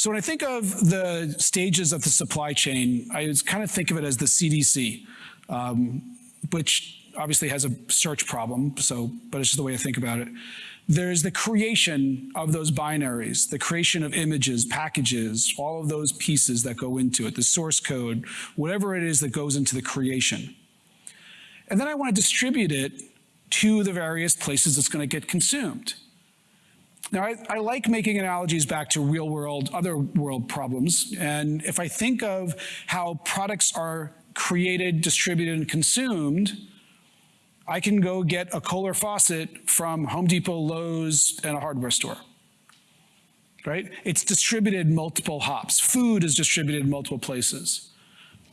So when I think of the stages of the supply chain, I kind of think of it as the CDC, um, which obviously has a search problem, so, but it's just the way I think about it. There's the creation of those binaries, the creation of images, packages, all of those pieces that go into it, the source code, whatever it is that goes into the creation. And then I want to distribute it to the various places it's going to get consumed. Now, I, I, like making analogies back to real world, other world problems. And if I think of how products are created, distributed, and consumed, I can go get a Kohler faucet from Home Depot, Lowe's, and a hardware store. Right? It's distributed multiple hops. Food is distributed multiple places.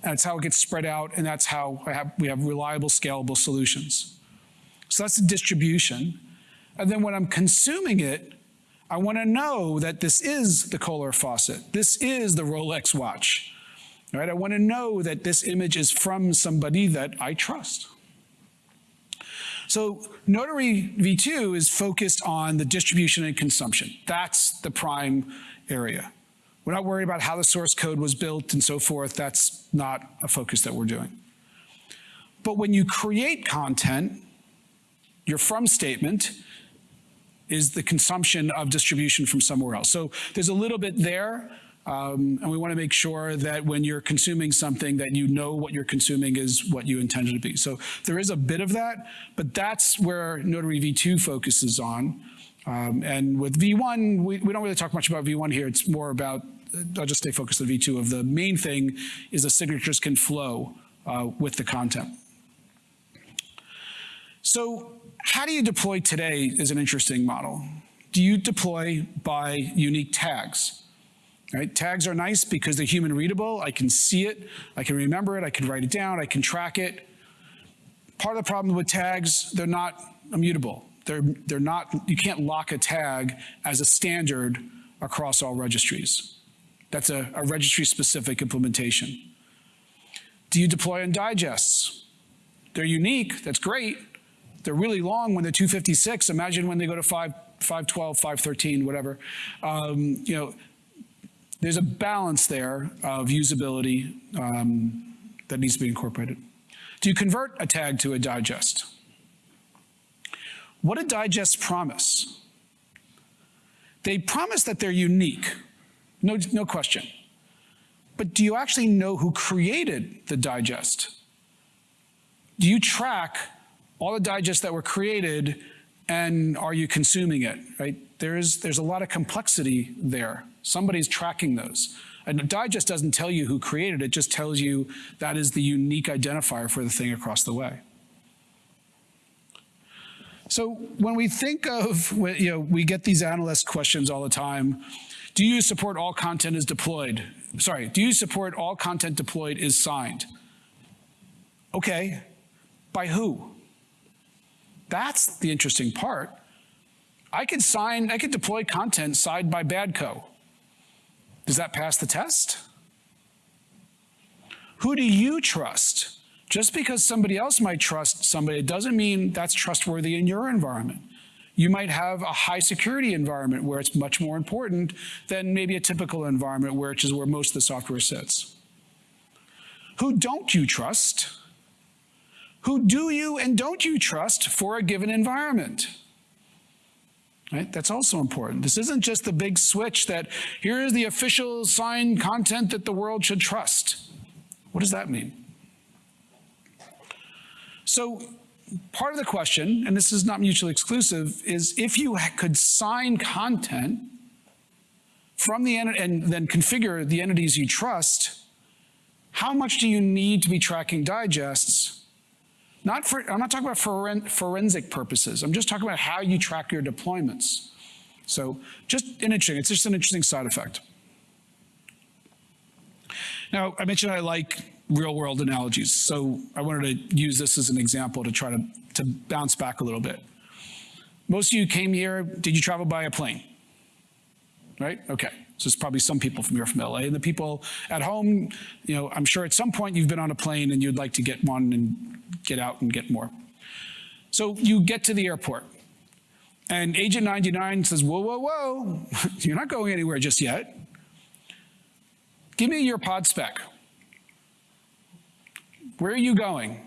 And that's how it gets spread out, and that's how have, we have reliable, scalable solutions. So that's the distribution. And then when I'm consuming it, I want to know that this is the Kohler faucet. This is the Rolex watch. Right? I want to know that this image is from somebody that I trust. So Notary v2 is focused on the distribution and consumption. That's the prime area. We're not worried about how the source code was built and so forth. That's not a focus that we're doing. But when you create content, your from statement is the consumption of distribution from somewhere else. So there's a little bit there, um, and we want to make sure that when you're consuming something that you know what you're consuming is what you intended to be. So there is a bit of that, but that's where Notary V2 focuses on. Um, and with V1, we, we don't really talk much about V1 here. It's more about, I'll just stay focused on V2 of the main thing is the signatures can flow uh, with the content. So how do you deploy today is an interesting model. Do you deploy by unique tags? Right? Tags are nice because they're human readable. I can see it, I can remember it, I can write it down, I can track it. Part of the problem with tags, they're not immutable. They're, they're not, you can't lock a tag as a standard across all registries. That's a, a registry specific implementation. Do you deploy in digests? They're unique, that's great. They're really long when they're 256. Imagine when they go to 5, 512, 513, whatever. Um, you know, there's a balance there of usability um, that needs to be incorporated. Do you convert a tag to a digest? What do digests promise? They promise that they're unique, no, no question. But do you actually know who created the digest? Do you track all the digests that were created and are you consuming it, right? There's, there's a lot of complexity there. Somebody's tracking those. And a digest doesn't tell you who created it, it, just tells you that is the unique identifier for the thing across the way. So when we think of, you know, we get these analyst questions all the time. Do you support all content is deployed? Sorry, do you support all content deployed is signed? Okay, by who? That's the interesting part. I could sign, I could deploy content signed by Badco. Does that pass the test? Who do you trust? Just because somebody else might trust somebody, it doesn't mean that's trustworthy in your environment. You might have a high security environment where it's much more important than maybe a typical environment, which is where most of the software sits. Who don't you trust? Who do you and don't you trust for a given environment? Right? That's also important. This isn't just the big switch that here is the official signed content that the world should trust. What does that mean? So part of the question, and this is not mutually exclusive, is if you could sign content from the and then configure the entities you trust, how much do you need to be tracking digests not for, I'm not talking about foren forensic purposes. I'm just talking about how you track your deployments. So just an interesting, it's just an interesting side effect. Now, I mentioned I like real world analogies. So I wanted to use this as an example to try to, to bounce back a little bit. Most of you came here, did you travel by a plane? Right? Okay. So it's probably some people from here from LA. And the people at home, you know, I'm sure at some point you've been on a plane and you'd like to get one and get out and get more. So you get to the airport. And Agent 99 says, whoa, whoa, whoa, you're not going anywhere just yet. give me your pod spec. Where are you going?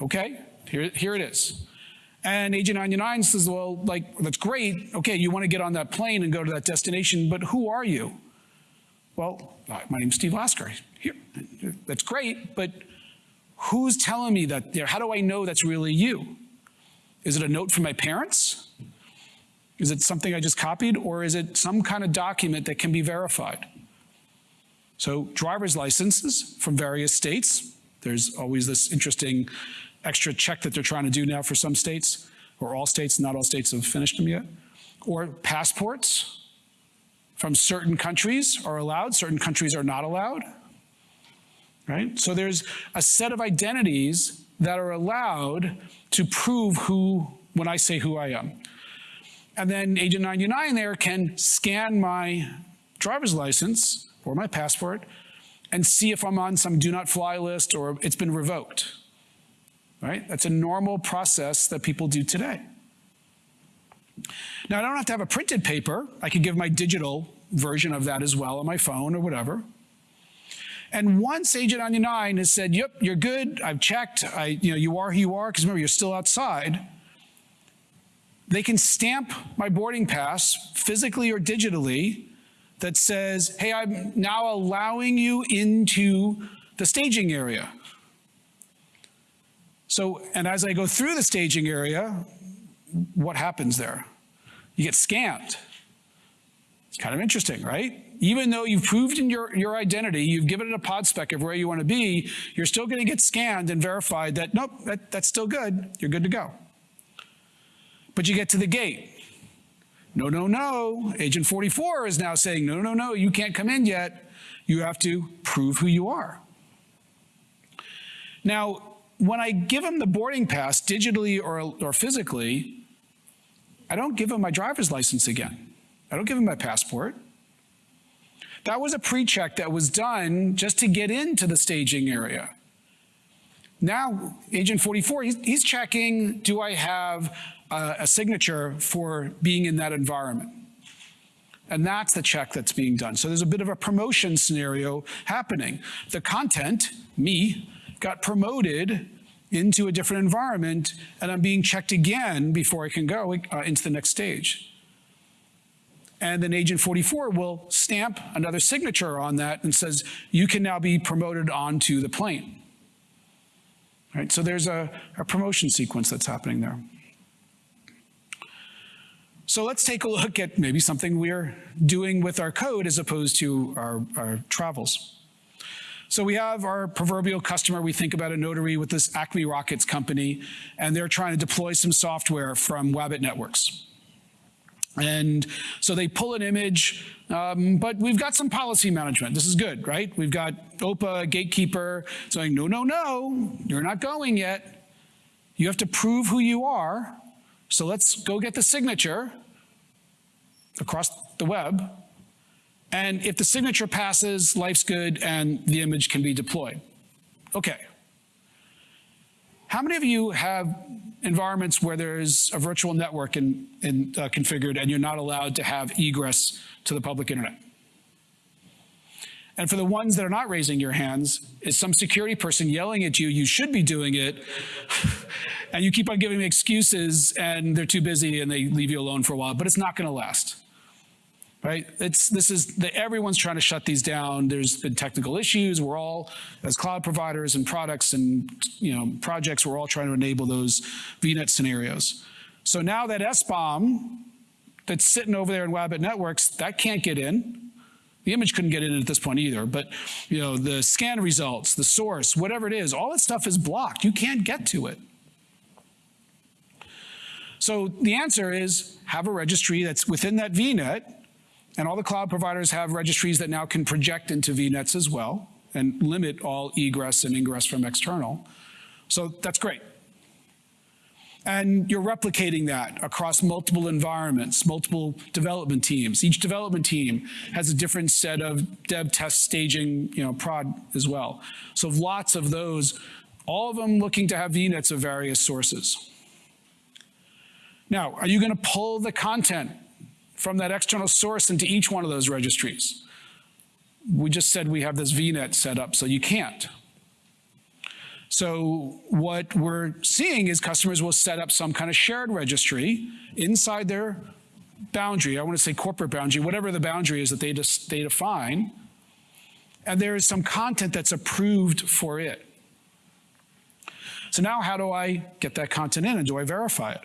Okay, here, here it is. And Agent 99 says, well, like, that's great. Okay, you want to get on that plane and go to that destination, but who are you? Well, my name's Steve Lasker. Here, that's great, but who's telling me that? there? How do I know that's really you? Is it a note from my parents? Is it something I just copied? Or is it some kind of document that can be verified? So driver's licenses from various states. There's always this interesting extra check that they're trying to do now for some states, or all states, not all states have finished them yet. Or passports from certain countries are allowed, certain countries are not allowed. Right? So there's a set of identities that are allowed to prove who, when I say who I am. And then Agent 99 there can scan my driver's license or my passport and see if I'm on some do not fly list or it's been revoked. Right? That's a normal process that people do today. Now, I don't have to have a printed paper. I could give my digital version of that as well on my phone or whatever. And once Agent 99 has said, yep, you're good, I've checked, I, you know, you are who you are, because remember, you're still outside, they can stamp my boarding pass physically or digitally that says, hey, I'm now allowing you into the staging area. So, and as I go through the staging area, what happens there? You get scanned. It's kind of interesting, right? Even though you've proved in your, your identity, you've given it a pod spec of where you want to be, you're still going to get scanned and verified that, nope, that, that's still good. You're good to go. But you get to the gate. No, no, no. Agent 44 is now saying, no, no, no, you can't come in yet. You have to prove who you are. Now, when I give them the boarding pass digitally or, or physically, I don't give them my driver's license again. I don't give them my passport. That was a pre-check that was done just to get into the staging area. Now, Agent 44, he's, he's checking, do I have a signature for being in that environment. And that's the check that's being done. So there's a bit of a promotion scenario happening. The content, me, got promoted into a different environment, and I'm being checked again before I can go uh, into the next stage. And then Agent 44 will stamp another signature on that and says, you can now be promoted onto the plane. Right, so there's a, a promotion sequence that's happening there. So let's take a look at maybe something we're doing with our code as opposed to our, our travels. So we have our proverbial customer, we think about a notary with this Acme Rockets company, and they're trying to deploy some software from Wabbit Networks. And so they pull an image, um, but we've got some policy management. This is good, right? We've got OPA, gatekeeper, saying, no, no, no, you're not going yet. You have to prove who you are. So let's go get the signature across the web. And if the signature passes, life's good and the image can be deployed. Okay. How many of you have environments where there's a virtual network in, in, uh, configured and you're not allowed to have egress to the public internet? And for the ones that are not raising your hands, is some security person yelling at you, you should be doing it, and you keep on giving excuses and they're too busy and they leave you alone for a while, but it's not gonna last right? It's, this is, the, everyone's trying to shut these down. There's been technical issues. We're all, as cloud providers and products and you know projects, we're all trying to enable those VNet scenarios. So now that SBOM that's sitting over there in Wabbit Networks, that can't get in. The image couldn't get in at this point either, but you know the scan results, the source, whatever it is, all that stuff is blocked. You can't get to it. So the answer is have a registry that's within that VNet and all the cloud providers have registries that now can project into VNets as well and limit all egress and ingress from external. So that's great. And you're replicating that across multiple environments, multiple development teams. Each development team has a different set of dev test staging, you know, prod as well. So lots of those, all of them looking to have VNets of various sources. Now, are you going to pull the content from that external source into each one of those registries. We just said we have this VNet set up, so you can't. So what we're seeing is customers will set up some kind of shared registry inside their boundary. I want to say corporate boundary, whatever the boundary is that they, just, they define. And there is some content that's approved for it. So now how do I get that content in and do I verify it?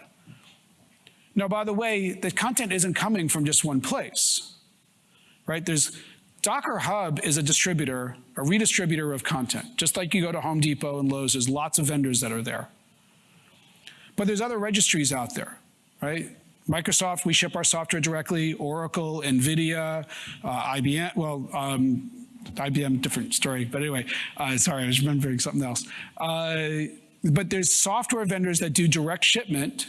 Now, by the way, the content isn't coming from just one place, right? There's Docker Hub is a distributor, a redistributor of content. Just like you go to Home Depot and Lowe's, there's lots of vendors that are there. But there's other registries out there, right? Microsoft, we ship our software directly, Oracle, NVIDIA, uh, IBM, well, um, IBM, different story, but anyway, uh, sorry, I was remembering something else. Uh, but there's software vendors that do direct shipment,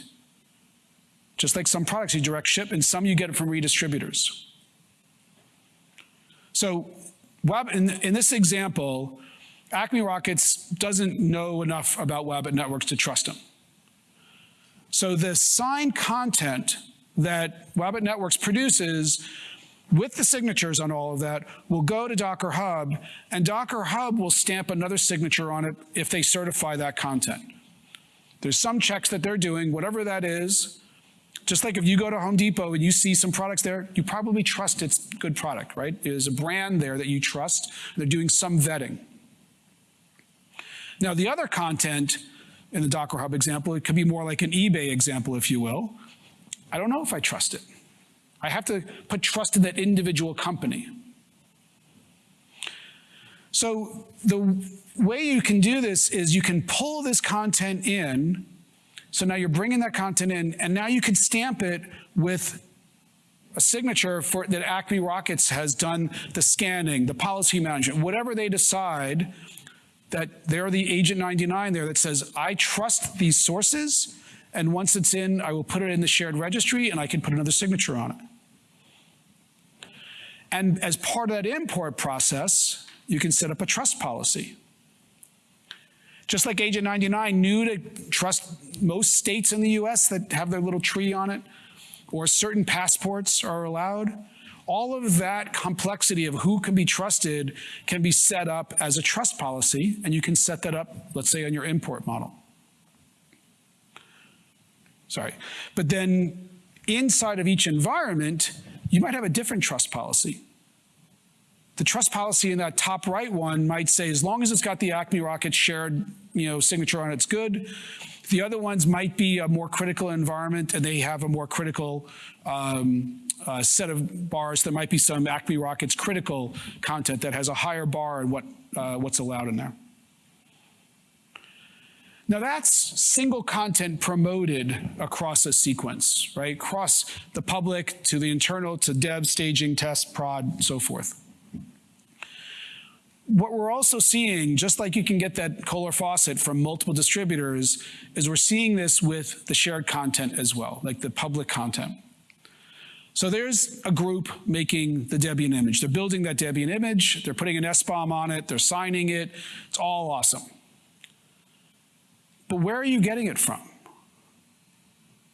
just like some products you direct ship, and some you get from redistributors. So web, in, in this example, Acme Rockets doesn't know enough about web networks to trust them. So the signed content that Wabbit Networks produces with the signatures on all of that will go to Docker Hub, and Docker Hub will stamp another signature on it if they certify that content. There's some checks that they're doing, whatever that is. Just like if you go to Home Depot and you see some products there, you probably trust it's a good product, right? There's a brand there that you trust. They're doing some vetting. Now, the other content in the Docker Hub example, it could be more like an eBay example, if you will. I don't know if I trust it. I have to put trust in that individual company. So the way you can do this is you can pull this content in. So now you're bringing that content in, and now you can stamp it with a signature for that Acme Rockets has done the scanning, the policy management, whatever they decide that they're the agent 99 there that says, I trust these sources, and once it's in, I will put it in the shared registry and I can put another signature on it. And as part of that import process, you can set up a trust policy. Just like Agent 99 knew to trust most states in the US that have their little tree on it, or certain passports are allowed, all of that complexity of who can be trusted can be set up as a trust policy, and you can set that up, let's say, on your import model. Sorry. But then inside of each environment, you might have a different trust policy. The trust policy in that top right one might say, as long as it's got the Acme Rocket shared you know, signature on it, it's good. The other ones might be a more critical environment and they have a more critical um, uh, set of bars. There might be some Acme Rockets critical content that has a higher bar and what, uh, what's allowed in there. Now that's single content promoted across a sequence, right? Across the public to the internal to dev, staging, test, prod, so forth. What we're also seeing, just like you can get that Kohler faucet from multiple distributors, is we're seeing this with the shared content as well, like the public content. So there's a group making the Debian image. They're building that Debian image, they're putting an SBOM on it, they're signing it. It's all awesome. But where are you getting it from?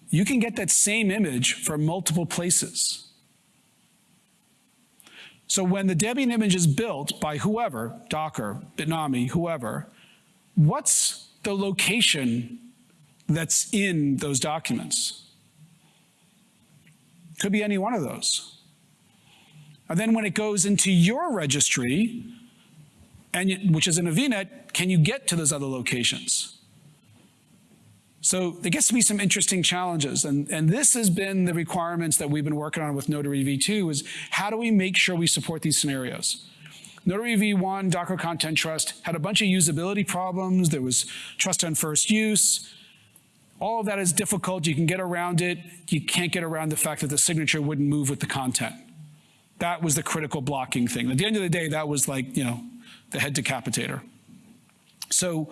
You can get that same image from multiple places. So when the Debian image is built by whoever, Docker, Bitnami, whoever, what's the location that's in those documents? Could be any one of those. And then when it goes into your registry, and which is in a VNet, can you get to those other locations? So there gets to be some interesting challenges. And, and this has been the requirements that we've been working on with Notary v2 is how do we make sure we support these scenarios? Notary v1, Docker Content Trust, had a bunch of usability problems. There was trust on first use. All of that is difficult. You can get around it. You can't get around the fact that the signature wouldn't move with the content. That was the critical blocking thing. At the end of the day, that was like, you know, the head decapitator. So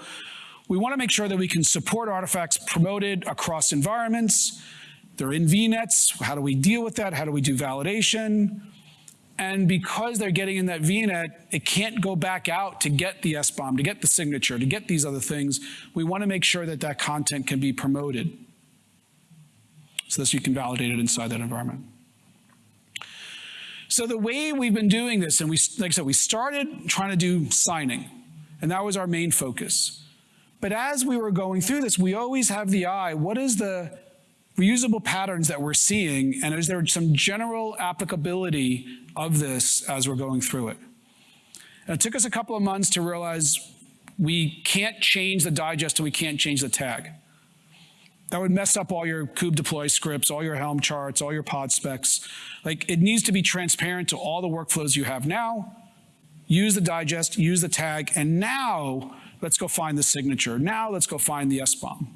we want to make sure that we can support artifacts promoted across environments. They're in VNets. How do we deal with that? How do we do validation? And because they're getting in that VNet, it can't go back out to get the SBOM, to get the signature, to get these other things. We want to make sure that that content can be promoted so that you can validate it inside that environment. So the way we've been doing this, and we, like I said, we started trying to do signing, and that was our main focus. But as we were going through this, we always have the eye, what is the reusable patterns that we're seeing, and is there some general applicability of this as we're going through it? And it took us a couple of months to realize we can't change the digest and we can't change the tag. That would mess up all your kube deploy scripts, all your Helm charts, all your pod specs. Like it needs to be transparent to all the workflows you have now. Use the digest, use the tag, and now let's go find the signature. Now let's go find the SBOM.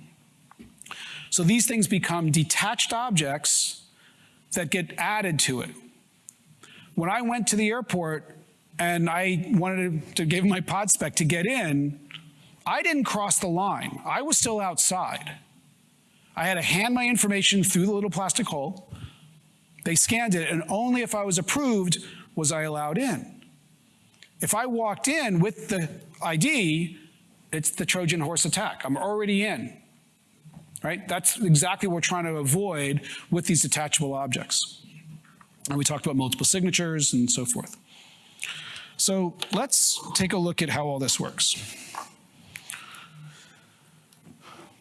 So these things become detached objects that get added to it. When I went to the airport and I wanted to give my pod spec to get in, I didn't cross the line. I was still outside. I had to hand my information through the little plastic hole. They scanned it, and only if I was approved was I allowed in. If I walked in with the ID, it's the Trojan horse attack. I'm already in. Right? That's exactly what we're trying to avoid with these detachable objects. And we talked about multiple signatures and so forth. So let's take a look at how all this works.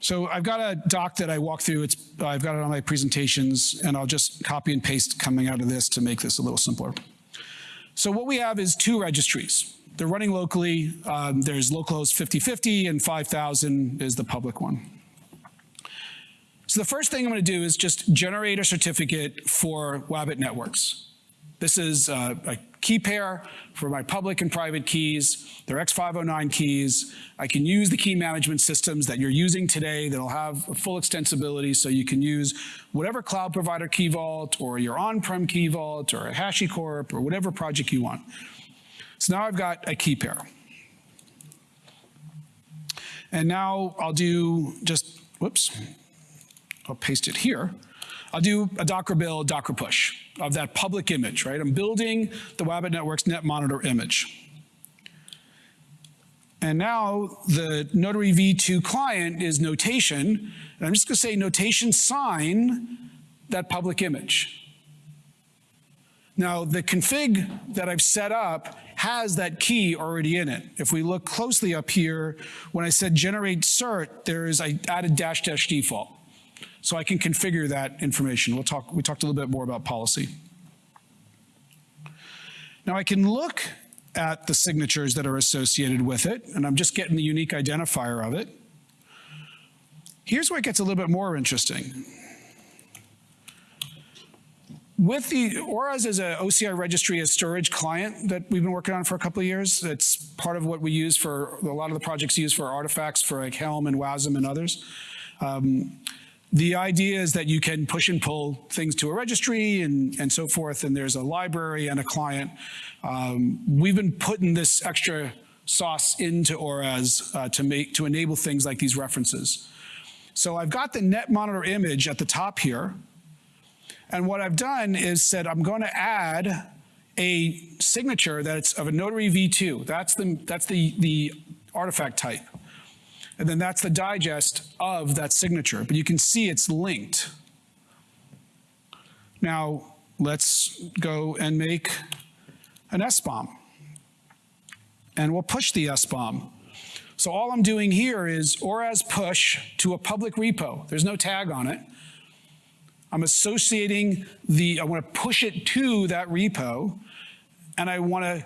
So I've got a doc that I walk through. It's, I've got it on my presentations, and I'll just copy and paste coming out of this to make this a little simpler. So what we have is two registries. They're running locally. Um, there's localhost 5050 and 5000 is the public one. So the first thing I'm going to do is just generate a certificate for Wabbit networks. This is uh, a key pair for my public and private keys. They're X509 keys. I can use the key management systems that you're using today that'll have full extensibility so you can use whatever cloud provider key vault or your on-prem key vault or a HashiCorp or whatever project you want. So now I've got a key pair. And now I'll do just, whoops, I'll paste it here. I'll do a Docker build, Docker push of that public image, right? I'm building the Wabbit Network's net monitor image. And now the Notary v2 client is notation, and I'm just gonna say notation sign that public image. Now the config that I've set up has that key already in it. If we look closely up here, when I said generate cert, there's, I added dash dash default. So I can configure that information. We'll talk, we talked a little bit more about policy. Now I can look at the signatures that are associated with it, and I'm just getting the unique identifier of it. Here's where it gets a little bit more interesting. With the ORAS is an OCI registry as storage client that we've been working on for a couple of years. It's part of what we use for a lot of the projects used for artifacts for like Helm and WASM and others. Um, the idea is that you can push and pull things to a registry and, and so forth, and there's a library and a client. Um, we've been putting this extra sauce into ORAS uh, to, make, to enable things like these references. So I've got the net monitor image at the top here, and what I've done is said I'm going to add a signature that's of a notary v2. That's the, that's the, the artifact type. And then that's the digest of that signature, but you can see it's linked. Now, let's go and make an SBOM. And we'll push the SBOM. So all I'm doing here is ORAS push to a public repo. There's no tag on it. I'm associating the, I want to push it to that repo, and I want to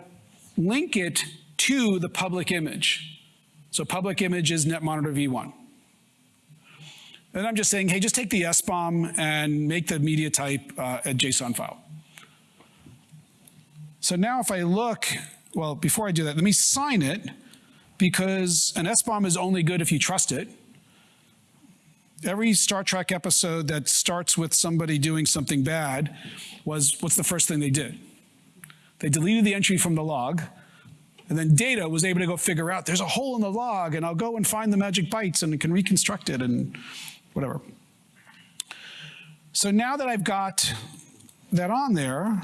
link it to the public image. So public image is netmonitor v1. And I'm just saying, hey, just take the SBOM and make the media type uh, a JSON file. So now if I look, well, before I do that, let me sign it because an SBOM is only good if you trust it. Every Star Trek episode that starts with somebody doing something bad was, what's the first thing they did? They deleted the entry from the log, and then Data was able to go figure out there's a hole in the log and I'll go and find the magic bytes and can reconstruct it and whatever. So now that I've got that on there,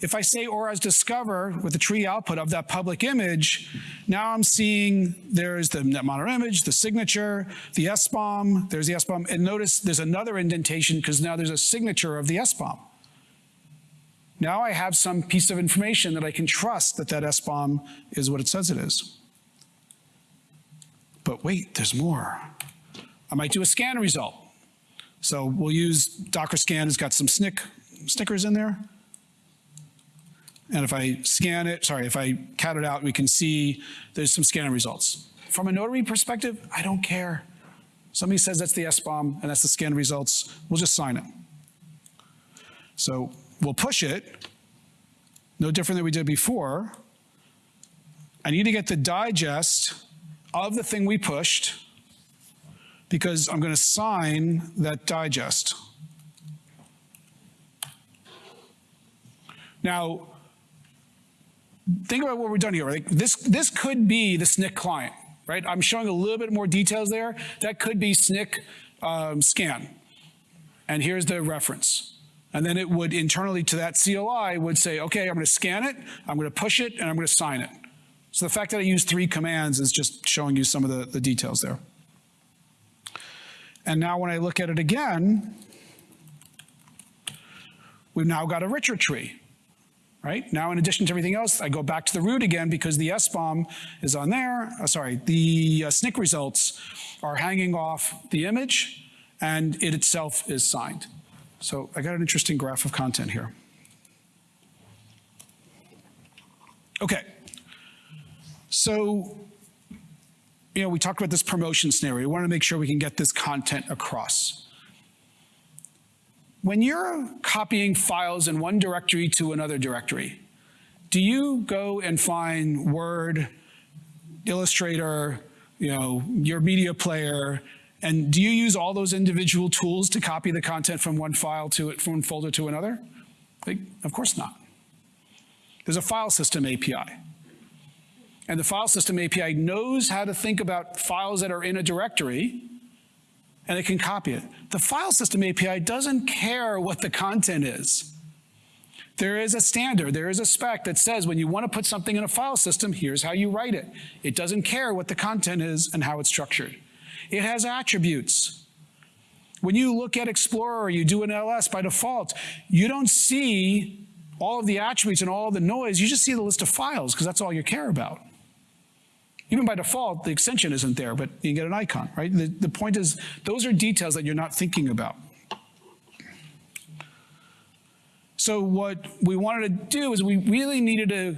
if I say ORAS discover with the tree output of that public image, now I'm seeing there's the netmonitor image, the signature, the SBOM, there's the SBOM, and notice there's another indentation because now there's a signature of the SBOM. Now I have some piece of information that I can trust that that SBOM is what it says it is. But wait, there's more. I might do a scan result. So we'll use Docker scan it's got some Snyk stickers in there. And if I scan it, sorry, if I cat it out, we can see there's some scanning results. From a notary perspective, I don't care. Somebody says that's the SBOM and that's the scan results, we'll just sign it. So we'll push it, no different than we did before. I need to get the digest of the thing we pushed because I'm going to sign that digest. Now, think about what we're done here. Like this, this could be the Snyk client, right? I'm showing a little bit more details there. That could be Snyk um, scan. And here's the reference. And then it would internally to that CLI would say, okay, I'm going to scan it, I'm going to push it, and I'm going to sign it. So the fact that I use three commands is just showing you some of the, the details there. And now when I look at it again, we've now got a richer tree right? Now, in addition to everything else, I go back to the root again because the SBOM is on there. Uh, sorry, the uh, Snyk results are hanging off the image and it itself is signed. So I got an interesting graph of content here. Okay. So, you know, we talked about this promotion scenario. We want to make sure we can get this content across. When you're copying files in one directory to another directory, do you go and find Word, Illustrator, you know, your media player, and do you use all those individual tools to copy the content from one file to it, from one folder to another? Like, of course not. There's a file system API. And the file system API knows how to think about files that are in a directory and it can copy it. The file system API doesn't care what the content is. There is a standard, there is a spec that says when you want to put something in a file system, here's how you write it. It doesn't care what the content is and how it's structured. It has attributes. When you look at Explorer, you do an LS by default, you don't see all of the attributes and all the noise, you just see the list of files because that's all you care about. Even by default, the extension isn't there, but you get an icon, right? The, the point is, those are details that you're not thinking about. So what we wanted to do is we really needed to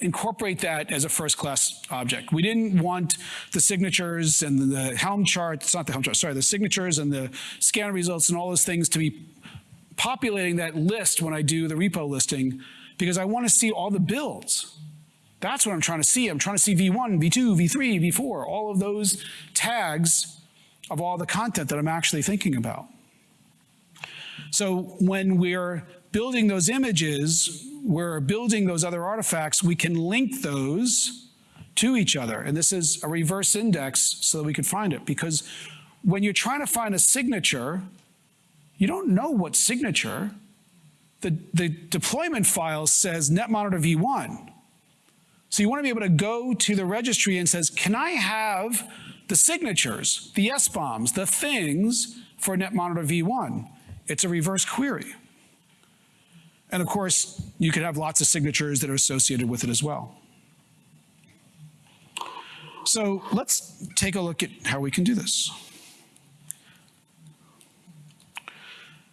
incorporate that as a first class object. We didn't want the signatures and the Helm chart, it's not the Helm chart, sorry, the signatures and the scan results and all those things to be populating that list when I do the repo listing because I want to see all the builds. That's what I'm trying to see. I'm trying to see V1, V2, V3, V4, all of those tags of all the content that I'm actually thinking about. So when we're building those images, we're building those other artifacts, we can link those to each other. And this is a reverse index so that we can find it. Because when you're trying to find a signature, you don't know what signature. The, the deployment file says net monitor v1. So you want to be able to go to the registry and says, can I have the signatures, the SBOMs, the things for NetMonitor v1? It's a reverse query. And of course, you could have lots of signatures that are associated with it as well. So let's take a look at how we can do this.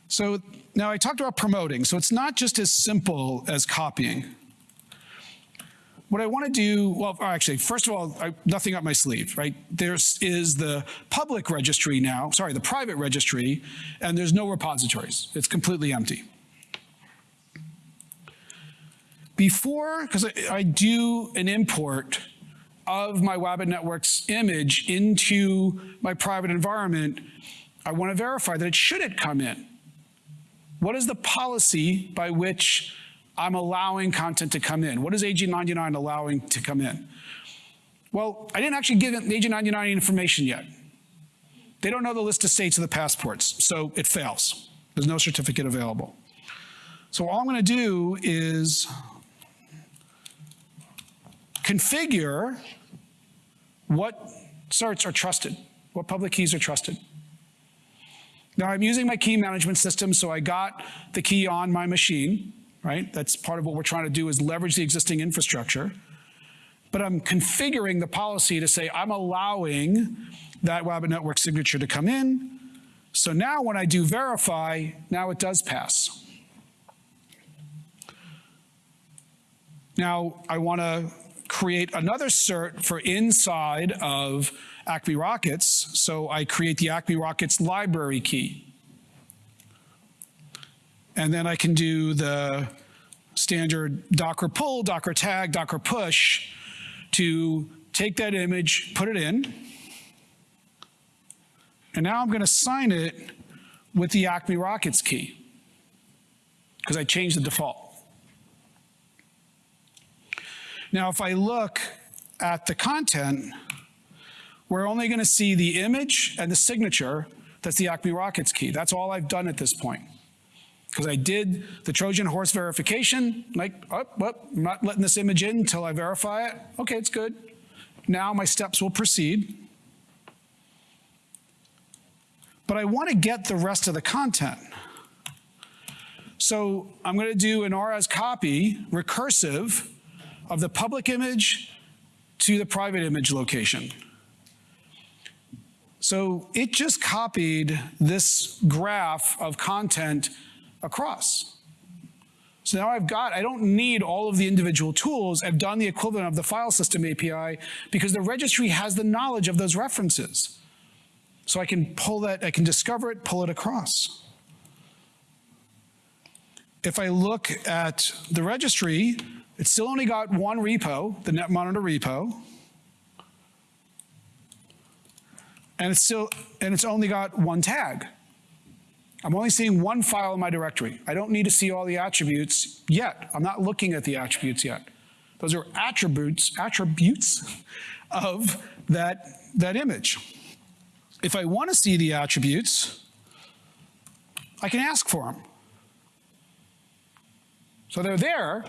So now I talked about promoting. So it's not just as simple as copying what I want to do, well, actually, first of all, I, nothing up my sleeve, right? There is the public registry now, sorry, the private registry, and there's no repositories. It's completely empty. Before, because I, I do an import of my Wabbit Networks image into my private environment, I want to verify that it shouldn't come in. What is the policy by which I'm allowing content to come in. What is AG99 allowing to come in? Well, I didn't actually give AG99 information yet. They don't know the list of states of the passports, so it fails. There's no certificate available. So all I'm going to do is configure what certs are trusted, what public keys are trusted. Now I'm using my key management system, so I got the key on my machine right? That's part of what we're trying to do is leverage the existing infrastructure. But I'm configuring the policy to say I'm allowing that Wabbit network signature to come in. So now when I do verify, now it does pass. Now I want to create another cert for inside of Acme Rockets. So I create the Acme Rockets library key. And then I can do the standard Docker pull, Docker tag, Docker push to take that image, put it in. And now I'm going to sign it with the Acme Rockets key because I changed the default. Now, if I look at the content, we're only going to see the image and the signature. That's the Acme Rockets key. That's all I've done at this point. Because I did the Trojan horse verification, like, oh, well, I'm not letting this image in until I verify it. Okay, it's good. Now my steps will proceed. But I want to get the rest of the content. So I'm going to do an ORAS copy, recursive, of the public image to the private image location. So it just copied this graph of content across. So now I've got, I don't need all of the individual tools. I've done the equivalent of the file system API because the registry has the knowledge of those references. So I can pull that, I can discover it, pull it across. If I look at the registry, it's still only got one repo, the netmonitor repo. And it's still, and it's only got one tag. I'm only seeing one file in my directory. I don't need to see all the attributes yet. I'm not looking at the attributes yet. Those are attributes, attributes of that, that image. If I want to see the attributes, I can ask for them. So they're there,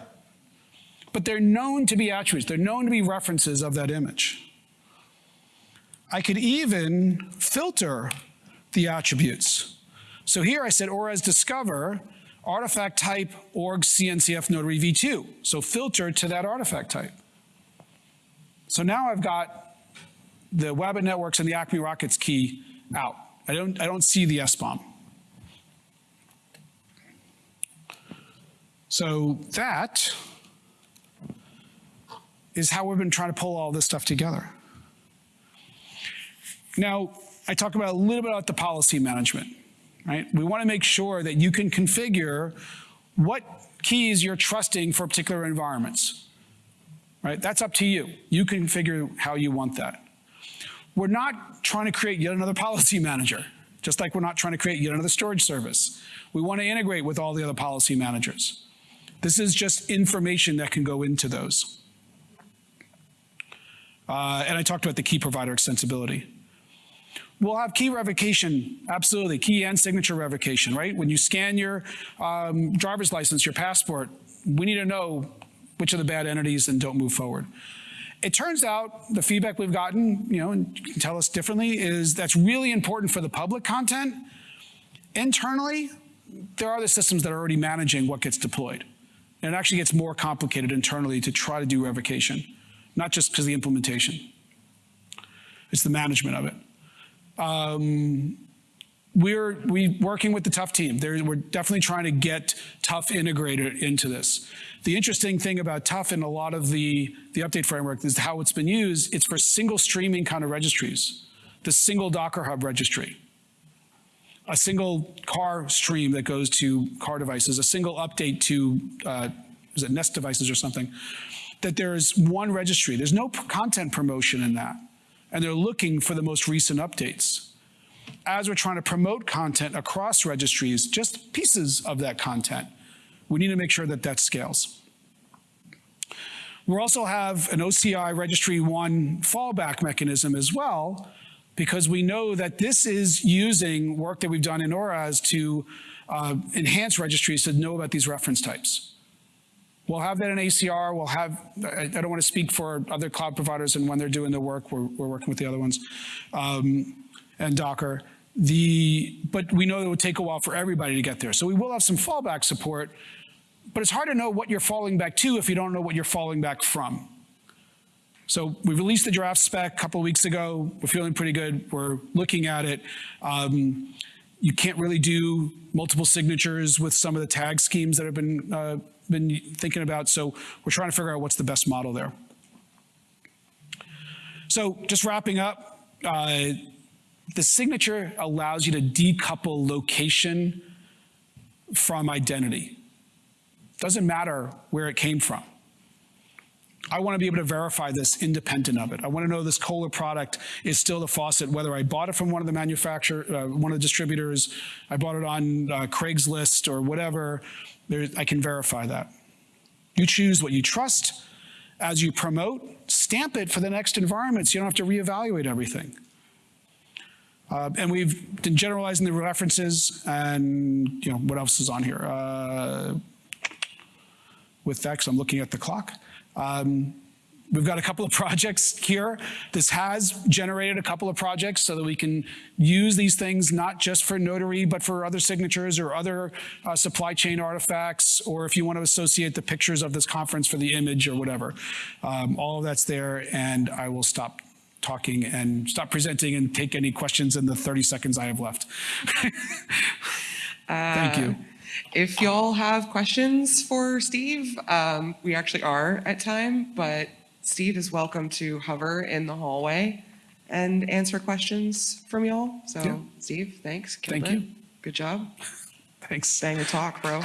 but they're known to be attributes. They're known to be references of that image. I could even filter the attributes. So here I said ORAS discover artifact type org CNCF notary v2. So filter to that artifact type. So now I've got the Wabbit networks and the Acme Rockets key out. I don't, I don't see the SBOM. So that is how we've been trying to pull all this stuff together. Now, I talk about a little bit about the policy management, right? We want to make sure that you can configure what keys you're trusting for particular environments, right? That's up to you. You can figure how you want that. We're not trying to create yet another policy manager, just like we're not trying to create yet another storage service. We want to integrate with all the other policy managers. This is just information that can go into those. Uh, and I talked about the key provider extensibility. We'll have key revocation, absolutely, key and signature revocation, right? When you scan your um, driver's license, your passport, we need to know which are the bad entities and don't move forward. It turns out the feedback we've gotten, you know, and you can tell us differently, is that's really important for the public content. Internally, there are the systems that are already managing what gets deployed. And it actually gets more complicated internally to try to do revocation not just because the implementation. It's the management of it. Um, we're we working with the TUF team. There, we're definitely trying to get TUF integrated into this. The interesting thing about TUF and a lot of the, the update framework is how it's been used. It's for single streaming kind of registries. The single Docker Hub registry. A single car stream that goes to car devices, a single update to, uh, is it Nest devices or something that there's one registry. There's no content promotion in that. And they're looking for the most recent updates. As we're trying to promote content across registries, just pieces of that content, we need to make sure that that scales. We also have an OCI Registry 1 fallback mechanism as well, because we know that this is using work that we've done in ORAS to uh, enhance registries to know about these reference types. We'll have that in ACR. We'll have, I, don't want to speak for other cloud providers and when they're doing the work, we're, we're working with the other ones, um, and Docker. The, but we know it would take a while for everybody to get there. So we will have some fallback support, but it's hard to know what you're falling back to if you don't know what you're falling back from. So we released the draft spec a couple of weeks ago. We're feeling pretty good. We're looking at it. Um, you can't really do multiple signatures with some of the tag schemes that have been uh, been thinking about. So we're trying to figure out what's the best model there. So just wrapping up, uh, the signature allows you to decouple location from identity. Doesn't matter where it came from. I want to be able to verify this independent of it. I want to know this Kohler product is still the faucet, whether I bought it from one of the manufacturer, uh, one of the distributors, I bought it on uh, Craigslist or whatever. There, I can verify that. You choose what you trust as you promote. Stamp it for the next environment, so you don't have to reevaluate everything. Uh, and we've been generalizing the references, and you know what else is on here. Uh, with that, 'cause I'm looking at the clock. Um, We've got a couple of projects here. This has generated a couple of projects so that we can use these things not just for notary, but for other signatures or other uh, supply chain artifacts, or if you want to associate the pictures of this conference for the image or whatever. Um, all of that's there, and I will stop talking and stop presenting and take any questions in the 30 seconds I have left. Thank you. If y'all have questions for Steve, um, we actually are at time, but Steve is welcome to hover in the hallway and answer questions from y'all. Yeah. So Steve, thanks. Killed Thank it. you. Good job. Thanks. Bang the talk, bro.